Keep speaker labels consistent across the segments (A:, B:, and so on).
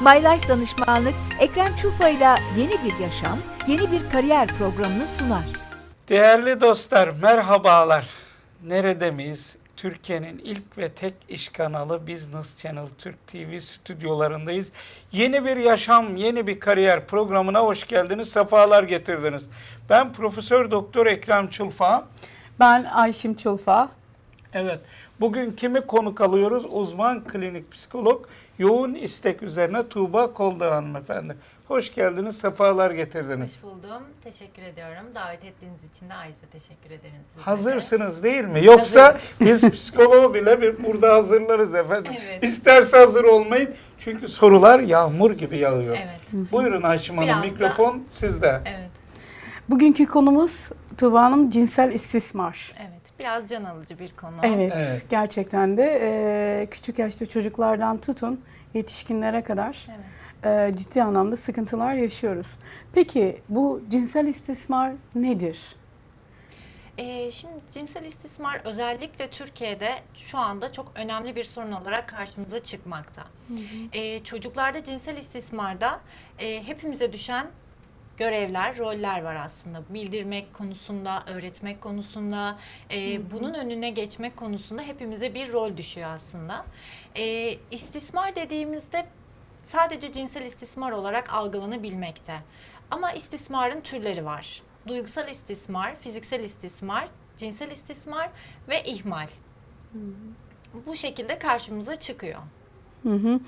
A: My Life Danışmanlık, Ekrem Çufa ile yeni bir yaşam, yeni bir kariyer programını sunar.
B: Değerli dostlar, merhabalar. Nerede miyiz? Türkiye'nin ilk ve tek iş kanalı Business Channel Türk TV stüdyolarındayız. Yeni bir yaşam, yeni bir kariyer programına hoş geldiniz, sefalar getirdiniz. Ben Profesör Doktor Ekrem Çulfa.
C: Ben Ayşim Çulfa.
B: Evet, bugün kimi konuk alıyoruz? Uzman klinik psikolog, yoğun istek üzerine Tuğba Kolda hanımefendi. Hoş geldiniz, sefalar getirdiniz.
D: Hoş buldum. Teşekkür ediyorum. Davet ettiğiniz için de ayrıca teşekkür ederim sizlere.
B: Hazırsınız değil mi? Yoksa biz psikoloğu bile bir burada hazırlarız efendim.
D: Evet.
B: İsterse hazır olmayın. Çünkü sorular yağmur gibi yağıyor.
D: Evet.
B: Buyurun Ayşim Hanım,
D: Biraz da-
B: mikrofon sizde.
D: Evet.
C: Bugünkü konumuz Tuğba Hanım cinsel istismar.
D: Evet. Biraz can alıcı bir konu.
C: Evet,
B: Evet.
C: gerçekten de e, küçük yaşta çocuklardan tutun yetişkinlere kadar
D: Evet.
C: e, ciddi anlamda sıkıntılar yaşıyoruz. Peki bu cinsel istismar nedir?
D: Ee, şimdi cinsel istismar özellikle Türkiye'de şu anda çok önemli bir sorun olarak karşımıza çıkmakta. Ee, çocuklarda cinsel istismarda e, hepimize düşen görevler, roller var aslında. Bildirmek konusunda, öğretmek konusunda, e, bunun önüne geçmek konusunda hepimize bir rol düşüyor aslında. E, istismar dediğimizde sadece cinsel istismar olarak algılanabilmekte. Ama istismarın türleri var. Duygusal istismar, fiziksel istismar, cinsel istismar ve ihmal. Bu şekilde karşımıza çıkıyor.
C: Hı hı.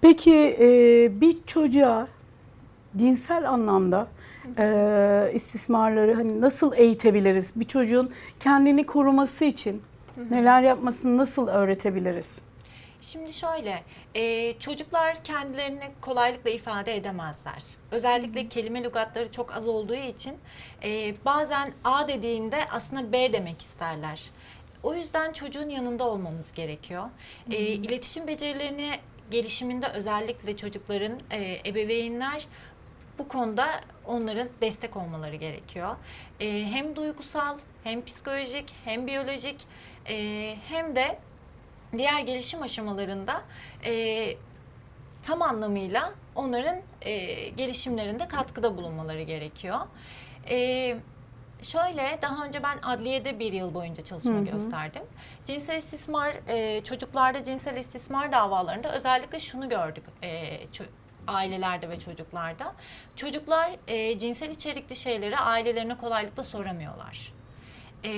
C: Peki e, bir çocuğa cinsel anlamda e, istismarları hani nasıl eğitebiliriz? Bir çocuğun kendini koruması için neler yapmasını nasıl öğretebiliriz?
D: Şimdi şöyle, e, çocuklar kendilerini kolaylıkla ifade edemezler. Özellikle kelime lügatları çok az olduğu için e, bazen A dediğinde aslında B demek isterler. O yüzden çocuğun yanında olmamız gerekiyor. E, iletişim becerilerini gelişiminde özellikle çocukların e, ebeveynler bu konuda onların destek olmaları gerekiyor. E, hem duygusal, hem psikolojik, hem biyolojik, e, hem de diğer gelişim aşamalarında e, tam anlamıyla onların e, gelişimlerinde katkıda bulunmaları gerekiyor. E, şöyle daha önce ben adliyede bir yıl boyunca çalışma gösterdim. Cinsel istismar e, çocuklarda cinsel istismar davalarında özellikle şunu gördük. E, ailelerde ve çocuklarda. Çocuklar e, cinsel içerikli şeyleri ailelerine kolaylıkla soramıyorlar. E,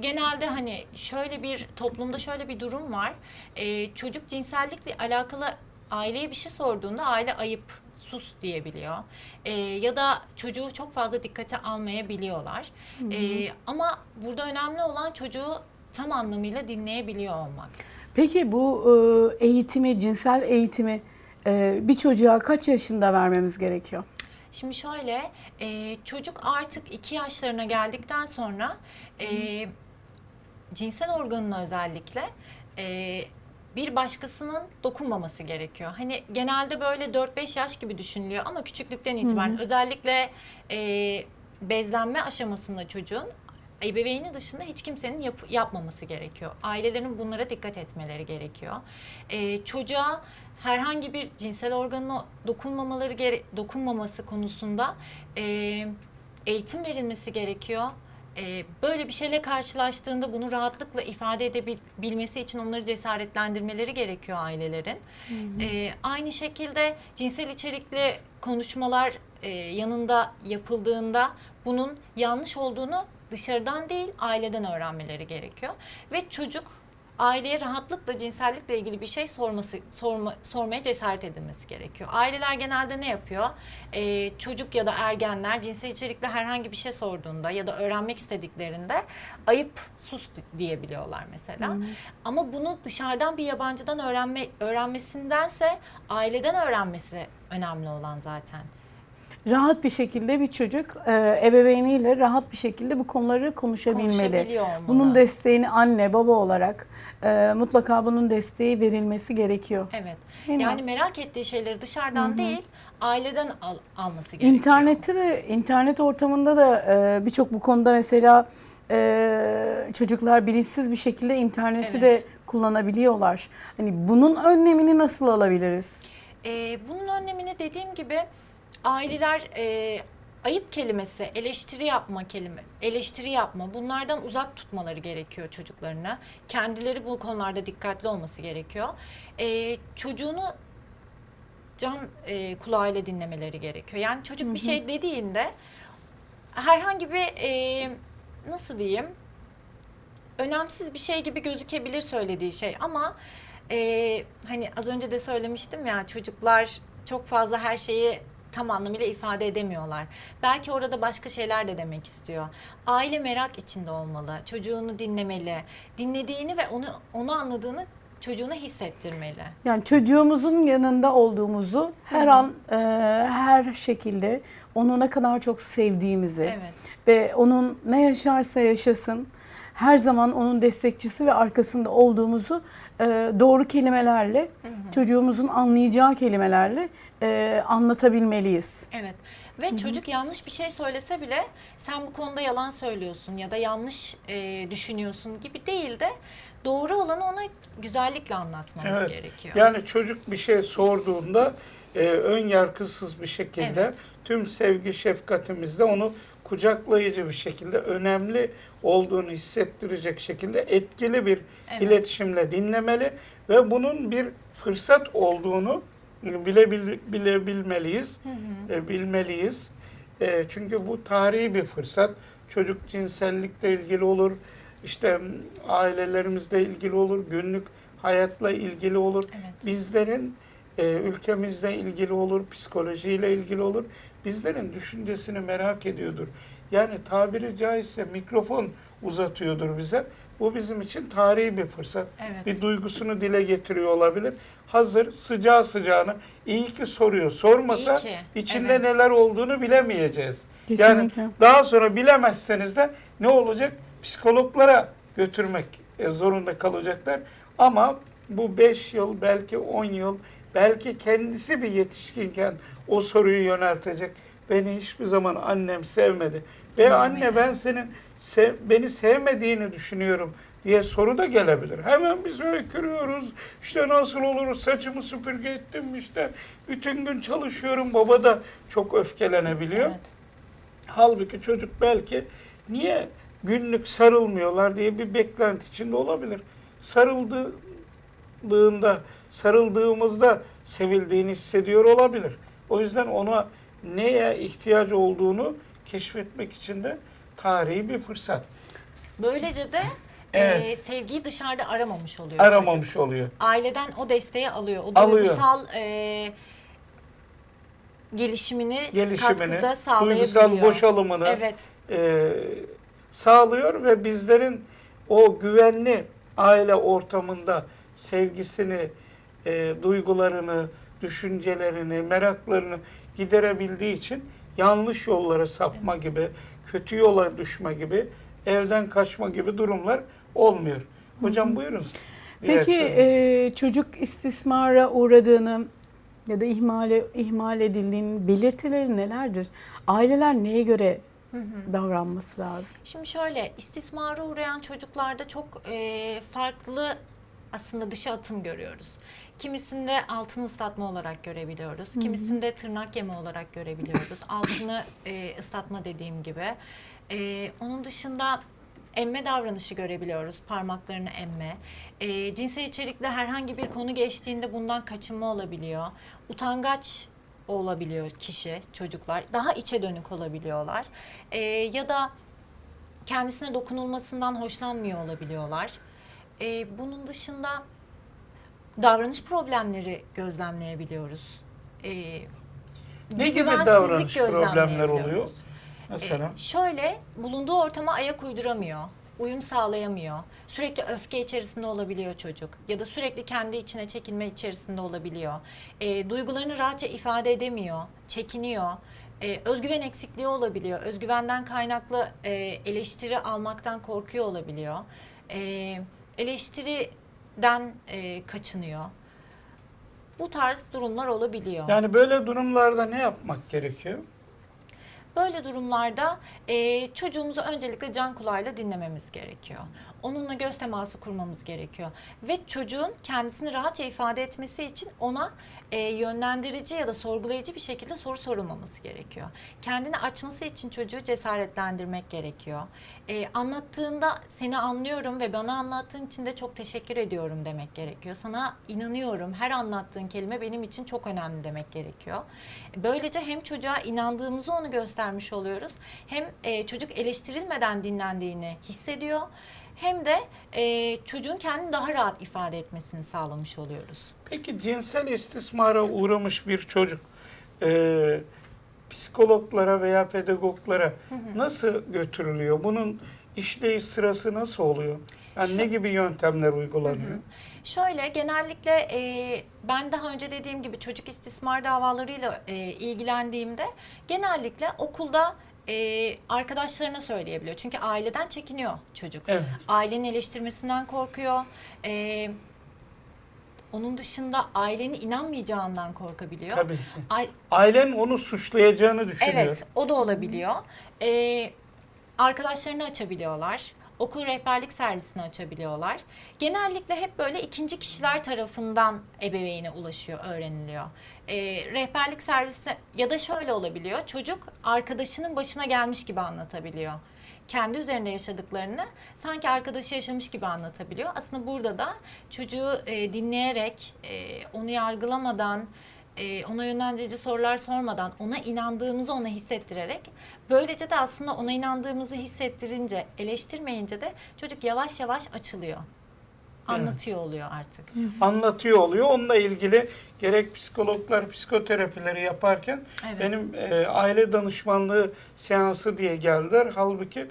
D: genelde hani şöyle bir toplumda şöyle bir durum var. Ee, çocuk cinsellikle alakalı aileye bir şey sorduğunda aile ayıp sus diyebiliyor. Ee, ya da çocuğu çok fazla dikkate almayabiliyorlar. Ee, ama burada önemli olan çocuğu tam anlamıyla dinleyebiliyor olmak.
C: Peki bu e, eğitimi, cinsel eğitimi e, bir çocuğa kaç yaşında vermemiz gerekiyor?
D: Şimdi şöyle, e, çocuk artık iki yaşlarına geldikten sonra e, cinsel organına özellikle e, bir başkasının dokunmaması gerekiyor. Hani genelde böyle 4-5 yaş gibi düşünülüyor ama küçüklükten itibaren özellikle e, bezlenme aşamasında çocuğun ebeveyni dışında hiç kimsenin yap- yapmaması gerekiyor. Ailelerin bunlara dikkat etmeleri gerekiyor. E, çocuğa herhangi bir cinsel organına dokunmamaları gere- dokunmaması konusunda e, eğitim verilmesi gerekiyor. E, böyle bir şeyle karşılaştığında bunu rahatlıkla ifade edebilmesi için onları cesaretlendirmeleri gerekiyor ailelerin. E, aynı şekilde cinsel içerikli konuşmalar e, yanında yapıldığında bunun yanlış olduğunu dışarıdan değil aileden öğrenmeleri gerekiyor. Ve çocuk aileye rahatlıkla cinsellikle ilgili bir şey sorması sorma, sormaya cesaret edilmesi gerekiyor. Aileler genelde ne yapıyor? Ee, çocuk ya da ergenler cinsel içerikli herhangi bir şey sorduğunda ya da öğrenmek istediklerinde ayıp sus diyebiliyorlar mesela. Ama bunu dışarıdan bir yabancıdan öğrenme öğrenmesindense aileden öğrenmesi önemli olan zaten.
C: Rahat bir şekilde bir çocuk e, ebeveyniyle rahat bir şekilde bu konuları konuşabilmeli. Bunun desteğini anne baba olarak e, mutlaka bunun desteği verilmesi gerekiyor.
D: Evet.
C: Değil mi?
D: yani merak ettiği şeyleri dışarıdan değil, aileden al- alması gerekiyor.
C: İnternette de internet ortamında da e, birçok bu konuda mesela e, çocuklar bilinçsiz bir şekilde interneti de
D: Evet.
C: kullanabiliyorlar. Hani bunun önlemini nasıl alabiliriz?
D: E, bunun önlemini dediğim gibi aileler e, ayıp kelimesi, eleştiri yapma kelime, eleştiri yapma bunlardan uzak tutmaları gerekiyor çocuklarına. Kendileri bu konularda dikkatli olması gerekiyor. E, çocuğunu can e, kulağıyla dinlemeleri gerekiyor. Yani çocuk bir şey dediğinde herhangi bir e, nasıl diyeyim önemsiz bir şey gibi gözükebilir söylediği şey ama e, hani az önce de söylemiştim ya çocuklar çok fazla her şeyi tam anlamıyla ifade edemiyorlar. Belki orada başka şeyler de demek istiyor. Aile merak içinde olmalı. Çocuğunu dinlemeli. Dinlediğini ve onu onu anladığını çocuğuna hissettirmeli.
C: Yani çocuğumuzun yanında olduğumuzu her an e, her şekilde onu ne kadar çok sevdiğimizi
D: Evet.
C: ve onun ne yaşarsa yaşasın her zaman onun destekçisi ve arkasında olduğumuzu e, doğru kelimelerle çocuğumuzun anlayacağı kelimelerle e, anlatabilmeliyiz.
D: Evet. Ve çocuk yanlış bir şey söylese bile sen bu konuda yalan söylüyorsun ya da yanlış e, düşünüyorsun gibi değil de doğru olanı ona güzellikle anlatmamız
B: Evet.
D: gerekiyor.
B: Yani çocuk bir şey sorduğunda e, ön yargısız bir şekilde
D: Evet.
B: tüm sevgi şefkatimizle onu kucaklayıcı bir şekilde önemli olduğunu hissettirecek şekilde etkili bir
D: Evet.
B: iletişimle dinlemeli ve bunun bir fırsat olduğunu bilebil, bilebilmeliyiz, e, bilmeliyiz. E, çünkü bu tarihi bir fırsat. Çocuk cinsellikle ilgili olur, işte ailelerimizle ilgili olur, günlük hayatla ilgili olur.
D: Evet.
B: Bizlerin e, ülkemizle ilgili olur, psikolojiyle ilgili olur. Bizlerin düşüncesini merak ediyordur. Yani tabiri caizse mikrofon uzatıyordur bize. Bu bizim için tarihi bir fırsat.
D: Evet.
B: Bir duygusunu dile getiriyor olabilir. Hazır sıcağı sıcağına iyi ki soruyor. Sormasa
D: ki,
B: içinde
D: evet.
B: neler olduğunu bilemeyeceğiz.
C: Kesinlikle.
B: Yani daha sonra bilemezseniz de ne olacak? Psikologlara götürmek e, zorunda kalacaklar. Ama bu 5 yıl, belki 10 yıl, belki kendisi bir yetişkinken o soruyu yöneltecek. Beni hiçbir zaman annem sevmedi. Ve
D: Dinlemedi.
B: anne ben senin sev- beni sevmediğini düşünüyorum diye soru da gelebilir. Hemen biz öykürüyoruz. İşte nasıl olur saçımı süpürge ettim işte bütün gün çalışıyorum. Baba da çok öfkelenebiliyor.
D: Evet.
B: Halbuki çocuk belki niye günlük sarılmıyorlar diye bir beklenti içinde olabilir. Sarıldığında, sarıldığımızda sevildiğini hissediyor olabilir. O yüzden ona neye ihtiyacı olduğunu keşfetmek için de tarihi bir fırsat.
D: Böylece de
B: Evet.
D: e, sevgiyi dışarıda aramamış oluyor
B: Aramamış
D: çocuk.
B: oluyor.
D: Aileden o desteği alıyor. O
B: Alıyor.
D: duygusal e, gelişimini,
B: Gelişimini,
D: katkıda sağlayabiliyor.
B: duygusal boşalımını
D: Evet.
B: e, sağlıyor ve bizlerin o güvenli aile ortamında sevgisini, e, duygularını, düşüncelerini, meraklarını giderebildiği için yanlış yollara sapma gibi, kötü yola düşme gibi, evden kaçma gibi durumlar olmuyor. Hocam buyurun.
C: Peki e, çocuk istismara uğradığını ya da ihmale ihmal edildiğinin belirtileri nelerdir? Aileler neye göre davranması lazım?
D: Şimdi şöyle istismara uğrayan çocuklarda çok e, farklı aslında dışa atım görüyoruz. Kimisinde altını ıslatma olarak görebiliyoruz. Kimisinde tırnak yeme olarak görebiliyoruz. Altını e, ıslatma dediğim gibi. E, onun dışında emme davranışı görebiliyoruz. Parmaklarını emme. E, cinsel içerikli herhangi bir konu geçtiğinde bundan kaçınma olabiliyor. Utangaç olabiliyor kişi, çocuklar. Daha içe dönük olabiliyorlar. E, ya da kendisine dokunulmasından hoşlanmıyor olabiliyorlar. Ee, bunun dışında davranış problemleri gözlemleyebiliyoruz. Ee,
B: ne gibi davranış problemler oluyor? Mesela.
D: Ee, şöyle bulunduğu ortama ayak uyduramıyor. Uyum sağlayamıyor. Sürekli öfke içerisinde olabiliyor çocuk. Ya da sürekli kendi içine çekilme içerisinde olabiliyor. Ee, duygularını rahatça ifade edemiyor. Çekiniyor. Ee, özgüven eksikliği olabiliyor. Özgüvenden kaynaklı e, eleştiri almaktan korkuyor olabiliyor. Ee, eleştiriden e, kaçınıyor. Bu tarz durumlar olabiliyor.
B: Yani böyle durumlarda ne yapmak gerekiyor?
D: Böyle durumlarda e, çocuğumuzu öncelikle can kulağıyla dinlememiz gerekiyor. Onunla göz teması kurmamız gerekiyor. Ve çocuğun kendisini rahatça ifade etmesi için ona e, yönlendirici ya da sorgulayıcı bir şekilde soru sorulmaması gerekiyor. Kendini açması için çocuğu cesaretlendirmek gerekiyor. E, anlattığında seni anlıyorum ve bana anlattığın için de çok teşekkür ediyorum demek gerekiyor. Sana inanıyorum. Her anlattığın kelime benim için çok önemli demek gerekiyor. Böylece hem çocuğa inandığımızı onu göstermiş oluyoruz. Hem e, çocuk eleştirilmeden dinlendiğini hissediyor. Hem de e, çocuğun kendini daha rahat ifade etmesini sağlamış oluyoruz.
B: Peki cinsel istismara uğramış bir çocuk e, psikologlara veya pedagoglara nasıl götürülüyor? Bunun işleyiş sırası nasıl oluyor? Yani
D: Şu-
B: ne gibi yöntemler uygulanıyor?
D: Şöyle genellikle e, ben daha önce dediğim gibi çocuk istismar davalarıyla e, ilgilendiğimde genellikle okulda e, arkadaşlarına söyleyebiliyor. Çünkü aileden çekiniyor çocuk.
B: Evet.
D: Ailenin eleştirmesinden korkuyor. E, onun dışında ailenin inanmayacağından korkabiliyor.
B: Tabii ki.
D: Ay-
B: Ailen onu suçlayacağını düşünüyor.
D: Evet, o da olabiliyor. Ee, arkadaşlarını açabiliyorlar. Okul rehberlik servisini açabiliyorlar. Genellikle hep böyle ikinci kişiler tarafından ebeveyne ulaşıyor, öğreniliyor. Ee, rehberlik servisi ya da şöyle olabiliyor. Çocuk arkadaşının başına gelmiş gibi anlatabiliyor. Kendi üzerinde yaşadıklarını sanki arkadaşı yaşamış gibi anlatabiliyor. Aslında burada da çocuğu e, dinleyerek, e, onu yargılamadan, e, ona yönlendirici sorular sormadan ona inandığımızı ona hissettirerek böylece de aslında ona inandığımızı hissettirince eleştirmeyince de çocuk yavaş yavaş açılıyor. Anlatıyor oluyor artık.
B: Anlatıyor oluyor. Onunla ilgili gerek psikologlar psikoterapileri yaparken
D: Evet.
B: benim e, aile danışmanlığı seansı diye geldiler. Halbuki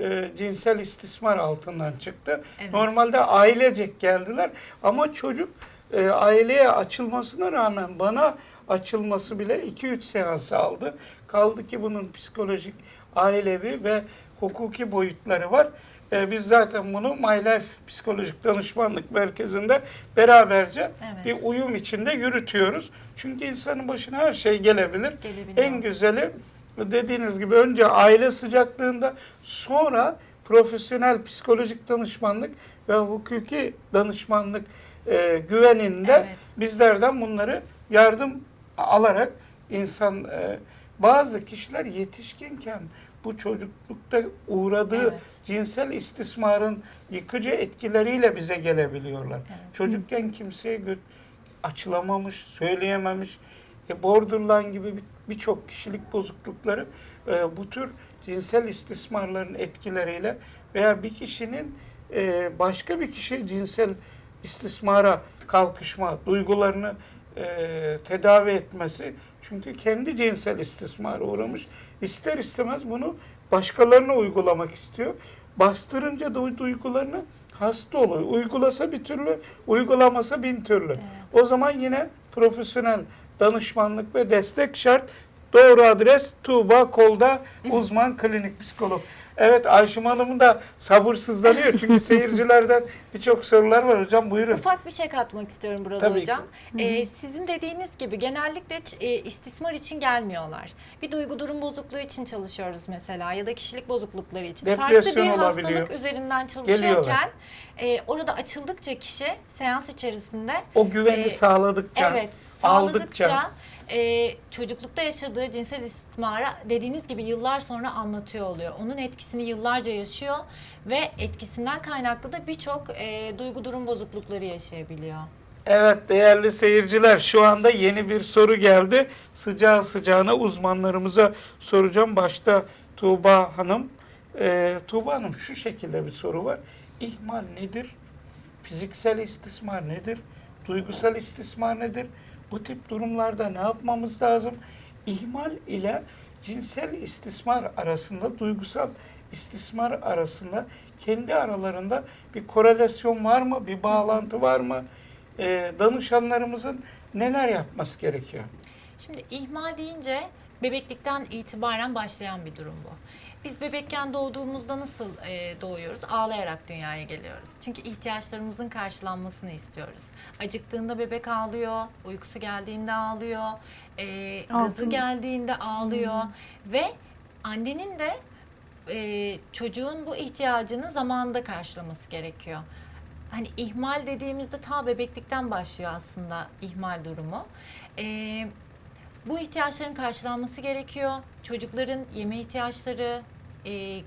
B: e, cinsel istismar altından çıktı.
D: Evet.
B: Normalde ailecek geldiler ama çocuk e, aileye açılmasına rağmen bana açılması bile 2-3 seans aldı. Kaldı ki bunun psikolojik, ailevi ve hukuki boyutları var. E, biz zaten bunu My Life Psikolojik Danışmanlık Merkezi'nde beraberce
D: Evet.
B: bir uyum içinde yürütüyoruz. Çünkü insanın başına her şey gelebilir.
D: Gelebiliyor.
B: En güzeli dediğiniz gibi önce aile sıcaklığında sonra profesyonel psikolojik danışmanlık ve hukuki danışmanlık e, güveninde
D: Evet.
B: bizlerden bunları yardım alarak insan e, bazı kişiler yetişkinken bu çocuklukta uğradığı
D: Evet.
B: cinsel istismarın yıkıcı etkileriyle bize gelebiliyorlar.
D: Evet.
B: Çocukken kimseye açılamamış, söyleyememiş. E, borderline gibi bir- birçok kişilik bozuklukları e, bu tür cinsel istismarların etkileriyle veya bir kişinin e, başka bir kişi cinsel istismara kalkışma duygularını e, tedavi etmesi çünkü kendi cinsel istismara uğramış ister istemez bunu başkalarına uygulamak istiyor. Bastırınca da duygularını hasta oluyor. Uygulasa bir türlü, uygulamasa bin türlü. O zaman yine profesyonel danışmanlık ve destek şart. Doğru adres Tuğba Kolda uzman klinik psikolog. Evet Ayşem Hanım da sabırsızlanıyor çünkü seyircilerden birçok sorular var. Hocam buyurun.
D: Ufak bir şey katmak istiyorum burada
B: Tabii
D: hocam. Ee, sizin dediğiniz gibi genellikle e, istismar için gelmiyorlar. Bir duygu durum bozukluğu için çalışıyoruz mesela ya da kişilik bozuklukları için. Farklı
B: Depresyon
D: bir
B: olabiliyor.
D: hastalık üzerinden çalışıyorken e, orada açıldıkça kişi seans içerisinde
B: O güveni
D: Ee,
B: sağladıkça,
D: Evet,
B: aldıkça.
D: E, çocuklukta yaşadığı cinsel istismara dediğiniz gibi yıllar sonra anlatıyor oluyor. Onun etkisini yıllarca yaşıyor ve etkisinden kaynaklı da birçok e, duygu durum bozuklukları yaşayabiliyor.
B: Evet değerli seyirciler şu anda yeni bir soru geldi. Sıcağı sıcağına uzmanlarımıza soracağım. Başta Tuğba Hanım. Ee, Tuğba Hanım şu şekilde bir soru var. İhmal nedir? Fiziksel istismar nedir? Duygusal istismar nedir? Bu tip durumlarda ne yapmamız lazım? İhmal ile cinsel istismar arasında, duygusal istismar arasında kendi aralarında bir korelasyon var mı? Bir bağlantı var mı? Ee, danışanlarımızın neler yapması gerekiyor?
D: Şimdi ihmal deyince bebeklikten itibaren başlayan bir durum bu. Biz bebekken doğduğumuzda nasıl e, doğuyoruz? Ağlayarak dünyaya geliyoruz. Çünkü ihtiyaçlarımızın karşılanmasını istiyoruz. Acıktığında bebek ağlıyor, uykusu geldiğinde ağlıyor, e, gazı geldiğinde ağlıyor ve annenin de e, çocuğun bu ihtiyacını zamanında karşılaması gerekiyor. Hani ihmal dediğimizde ta bebeklikten başlıyor aslında ihmal durumu. E, bu ihtiyaçların karşılanması gerekiyor. Çocukların yeme ihtiyaçları, e,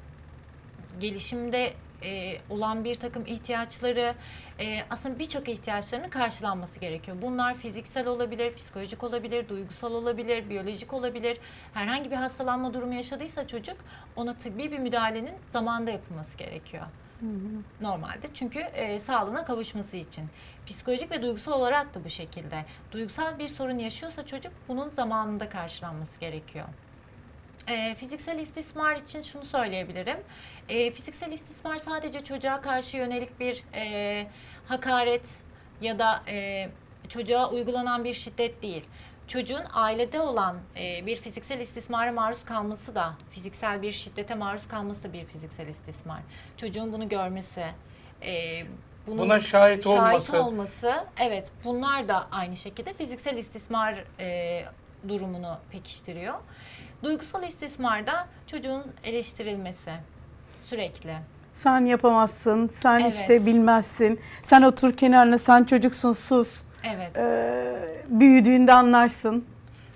D: gelişimde e, olan bir takım ihtiyaçları, e, aslında birçok ihtiyaçlarının karşılanması gerekiyor. Bunlar fiziksel olabilir, psikolojik olabilir, duygusal olabilir, biyolojik olabilir. Herhangi bir hastalanma durumu yaşadıysa çocuk ona tıbbi bir müdahalenin zamanda yapılması gerekiyor. Normalde çünkü e, sağlığına kavuşması için. Psikolojik ve duygusal olarak da bu şekilde. Duygusal bir sorun yaşıyorsa çocuk bunun zamanında karşılanması gerekiyor. E, fiziksel istismar için şunu söyleyebilirim. E, fiziksel istismar sadece çocuğa karşı yönelik bir e, hakaret ya da e, çocuğa uygulanan bir şiddet değil. Çocuğun ailede olan e, bir fiziksel istismara maruz kalması da, fiziksel bir şiddete maruz kalması da bir fiziksel istismar. Çocuğun bunu görmesi, e, bunun
B: Buna şahit olması.
D: olması, evet bunlar da aynı şekilde fiziksel istismar e, durumunu pekiştiriyor. Duygusal istismarda çocuğun eleştirilmesi sürekli.
C: Sen yapamazsın, sen
D: Evet.
C: işte bilmezsin, sen otur kenarına, sen çocuksun sus.
D: Evet.
C: Ee, büyüdüğünde anlarsın.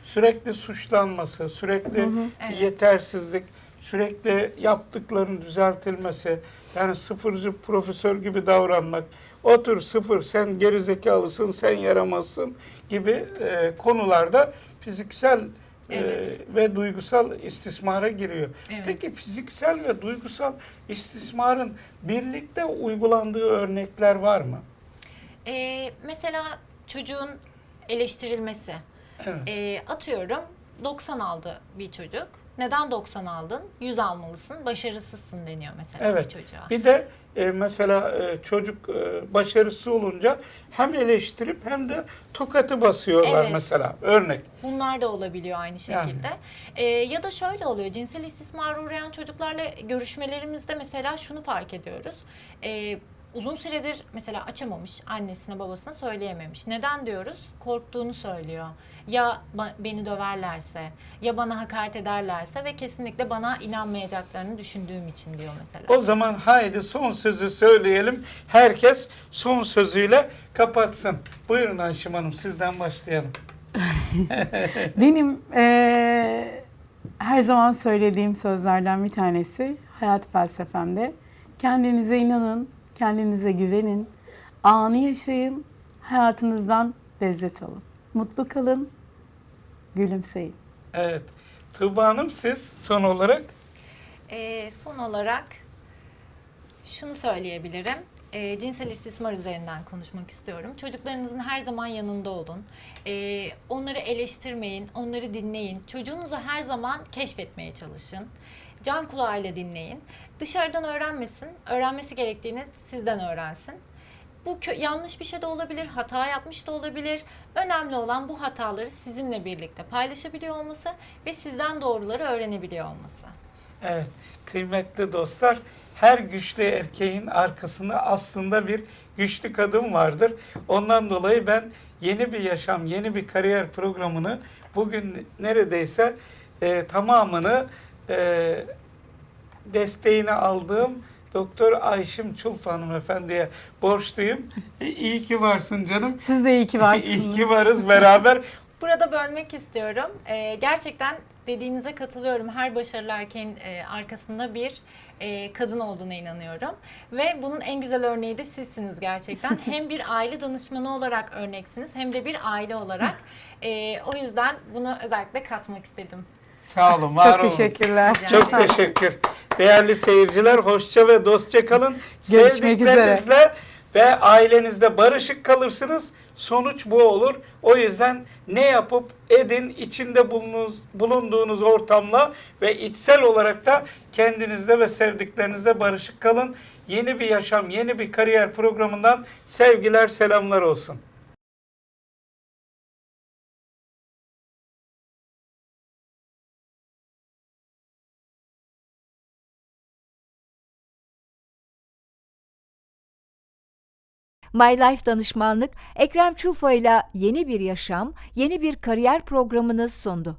B: Sürekli suçlanması, sürekli
D: Evet.
B: yetersizlik, sürekli yaptıkların düzeltilmesi, yani sıfırcı profesör gibi davranmak, otur sıfır sen gerizekalısın, sen yaramazsın gibi e, konularda fiziksel e,
D: Evet.
B: ve duygusal istismara giriyor.
D: Evet.
B: Peki fiziksel ve duygusal istismarın birlikte uygulandığı örnekler var mı?
D: Ee, mesela çocuğun eleştirilmesi.
B: Evet.
D: Ee, atıyorum 90 aldı bir çocuk. Neden 90 aldın? 100 almalısın, başarısızsın deniyor mesela
B: Evet.
D: bir çocuğa.
B: Bir de e, mesela e, çocuk e, başarısız olunca hem eleştirip hem de tokatı basıyorlar
D: Evet.
B: mesela. Örnek.
D: Bunlar da olabiliyor aynı
B: Yani.
D: şekilde. Ee, ya da şöyle oluyor. Cinsel istismara uğrayan çocuklarla görüşmelerimizde mesela şunu fark ediyoruz. Ee, uzun süredir mesela açamamış annesine babasına söyleyememiş. Neden diyoruz? Korktuğunu söylüyor. Ya beni döverlerse, ya bana hakaret ederlerse ve kesinlikle bana inanmayacaklarını düşündüğüm için diyor mesela.
B: O zaman haydi son sözü söyleyelim. Herkes son sözüyle kapatsın. Buyurun Ayşem Hanım sizden başlayalım.
C: Benim eee, her zaman söylediğim sözlerden bir tanesi hayat felsefemde. Kendinize inanın, kendinize güvenin, anı yaşayın, hayatınızdan lezzet alın. Mutlu kalın, gülümseyin.
B: Evet. Tuğba Hanım siz son olarak
D: Ee, son olarak şunu söyleyebilirim. Ee, cinsel istismar üzerinden konuşmak istiyorum. Çocuklarınızın her zaman yanında olun. Ee, onları eleştirmeyin, onları dinleyin. Çocuğunuzu her zaman keşfetmeye çalışın. Can kulağıyla dinleyin. Dışarıdan öğrenmesin, öğrenmesi gerektiğini sizden öğrensin. Bu yanlış bir şey de olabilir, hata yapmış da olabilir. Önemli olan bu hataları sizinle birlikte paylaşabiliyor olması ve sizden doğruları öğrenebiliyor olması.
B: Evet, kıymetli dostlar, her güçlü erkeğin arkasında aslında bir güçlü kadın vardır. Ondan dolayı ben yeni bir yaşam, yeni bir kariyer programını bugün neredeyse e, tamamını e, desteğini aldığım Doktor Ayşim Çulf hanımefendiye borçluyum. İyi ki varsın canım.
C: Siz de iyi ki varsınız.
B: iyi ki varız beraber.
D: Burada bölmek istiyorum. Ee, gerçekten dediğinize katılıyorum. Her başarılı erkeğin e, arkasında bir e, kadın olduğuna inanıyorum. Ve bunun en güzel örneği de sizsiniz gerçekten. hem bir aile danışmanı olarak örneksiniz hem de bir aile olarak. E, o yüzden bunu özellikle katmak istedim.
B: Sağ olun, var
C: Çok
B: olun.
C: teşekkürler.
D: Rica
B: Çok
D: ederim.
B: teşekkür. Değerli seyirciler hoşça ve dostça kalın.
C: Görüşmek üzere.
B: Sevdiklerinizle ve ailenizde barışık kalırsınız. Sonuç bu olur. O yüzden ne yapıp edin içinde bulunduğunuz, bulunduğunuz ortamla ve içsel olarak da kendinizde ve sevdiklerinizle barışık kalın. Yeni bir yaşam, yeni bir kariyer programından sevgiler, selamlar olsun.
A: My Life Danışmanlık Ekrem Çulfa ile yeni bir yaşam, yeni bir kariyer programını sundu.